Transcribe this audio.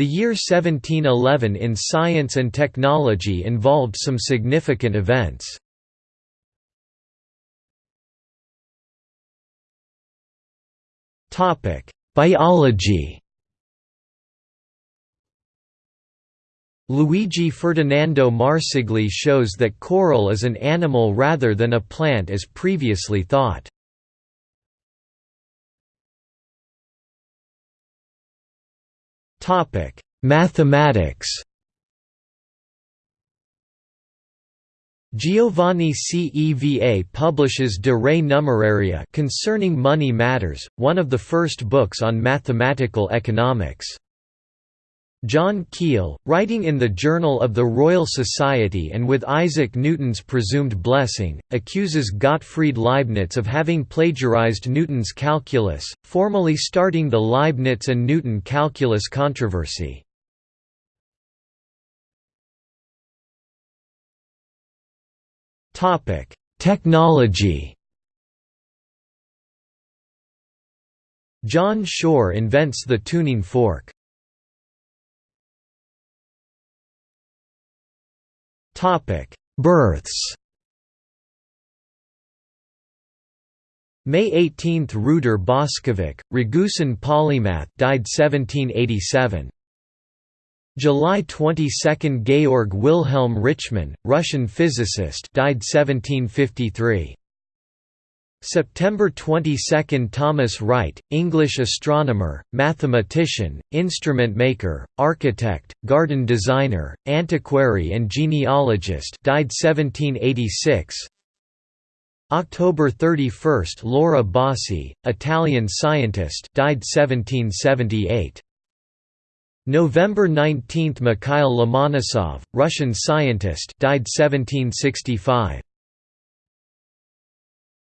The year 1711 in science and technology involved some significant events. Biology Luigi Ferdinando Marsigli shows that coral is an animal rather than a plant as previously thought. Mathematics Giovanni Ceva publishes De Re Numeraria concerning money matters, one of the first books on mathematical economics. John Keill, writing in the Journal of the Royal Society and with Isaac Newton's presumed blessing, accuses Gottfried Leibniz of having plagiarized Newton's calculus, formally starting the Leibniz and Newton calculus controversy. Technology John Shore invents the tuning fork. Births. May 18 – Ruder Boskovic, Ragusan polymath died 1787. July 22 – Georg Wilhelm Richmann, Russian physicist died 1753. September 22 – Thomas Wright, English astronomer, mathematician, instrument maker, architect, garden designer, antiquary and genealogist died 1786 October 31 – Laura Bassi, Italian scientist died 1778 November 19 – Mikhail Lomonosov, Russian scientist died 1765